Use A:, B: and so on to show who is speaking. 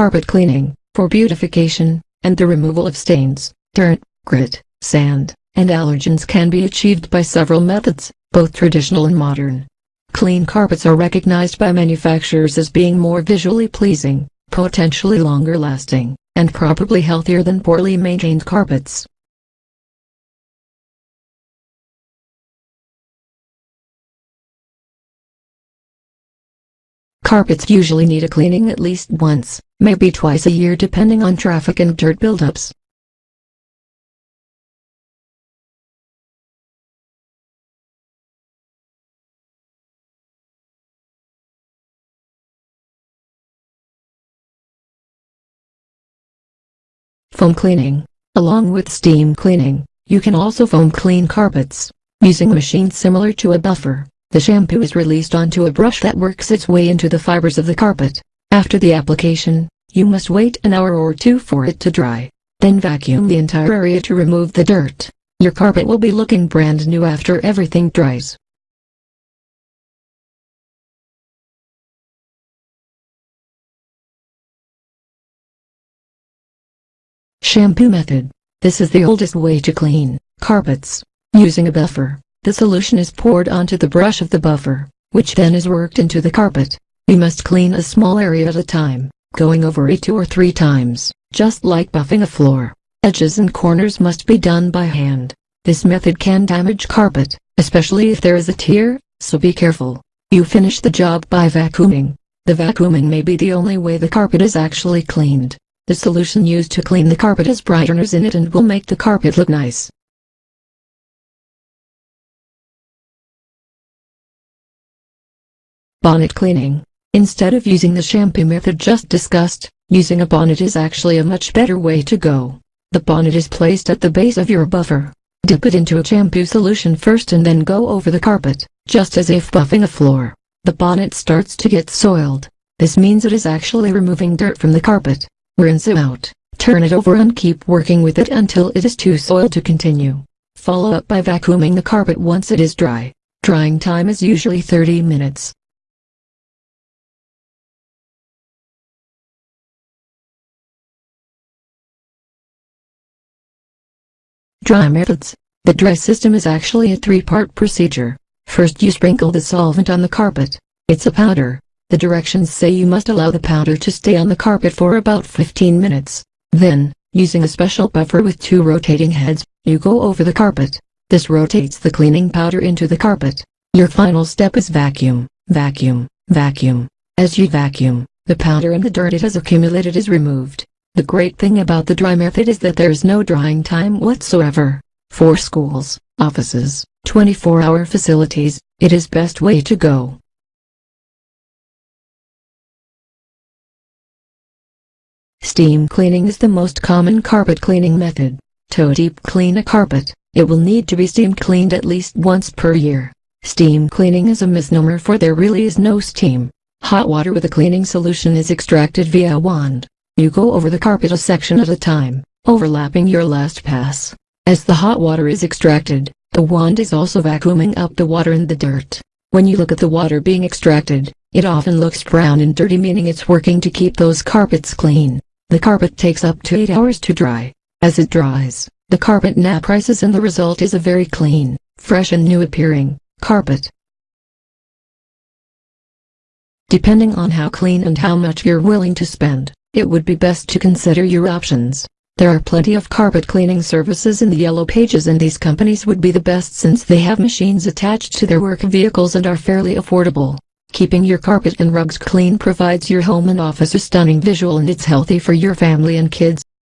A: carpet cleaning, for beautification, and the removal of stains, dirt, grit, sand, and allergens can be achieved by several methods, both traditional and modern. Clean carpets are recognized by manufacturers as being more visually pleasing, potentially longer lasting, and probably healthier than poorly maintained carpets. Carpets usually need a cleaning at least once, maybe twice a year depending on traffic and dirt buildups. Foam cleaning. Along with steam cleaning, you can also foam clean carpets, using a machine similar to a buffer. The shampoo is released onto a brush that works its way into the fibers of the carpet. After the application, you must wait an hour or two for it to dry. Then vacuum the entire area to remove the dirt. Your carpet will be looking brand new after everything dries. Shampoo method. This is the oldest way to clean carpets. Using a buffer, the solution is poured onto the brush of the buffer, which then is worked into the carpet. You must clean a small area at a time, going over it two or three times, just like buffing a floor. Edges and corners must be done by hand. This method can damage carpet, especially if there is a tear, so be careful. You finish the job by vacuuming. The vacuuming may be the only way the carpet is actually cleaned. The solution used to clean the carpet has brighteners in it and will make the carpet look nice. Bonnet cleaning. Instead of using the shampoo method just discussed, using a bonnet is actually a much better way to go. The bonnet is placed at the base of your buffer. Dip it into a shampoo solution first and then go over the carpet, just as if buffing a floor. The bonnet starts to get soiled. This means it is actually removing dirt from the carpet. Rinse it out, turn it over and keep working with it until it is too soiled to continue. Follow up by vacuuming the carpet once it is dry. Drying time is usually 30 minutes. Dry methods. The dry system is actually a three-part procedure. First you sprinkle the solvent on the carpet. It's a powder. The directions say you must allow the powder to stay on the carpet for about 15 minutes. Then, using a special buffer with two rotating heads, you go over the carpet. This rotates the cleaning powder into the carpet. Your final step is vacuum, vacuum, vacuum. As you vacuum, the powder and the dirt it has accumulated is removed. The great thing about the dry method is that there is no drying time whatsoever. For schools, offices, 24-hour facilities, it is best way to go. Steam cleaning is the most common carpet cleaning method. To deep clean a carpet, it will need to be steam cleaned at least once per year. Steam cleaning is a misnomer for there really is no steam. Hot water with a cleaning solution is extracted via a wand. You go over the carpet a section at a time, overlapping your last pass. As the hot water is extracted, the wand is also vacuuming up the water and the dirt. When you look at the water being extracted, it often looks brown and dirty meaning it's working to keep those carpets clean. The carpet takes up to 8 hours to dry. As it dries, the carpet nap rises and the result is a very clean, fresh and new appearing, carpet. Depending on how clean and how much you're willing to spend, it would be best to consider your options. There are plenty of carpet cleaning services in the yellow pages and these companies would be the best since they have machines attached to their work vehicles and are fairly affordable. Keeping your carpet and rugs clean provides your home and office a stunning visual and it's healthy for your family and kids.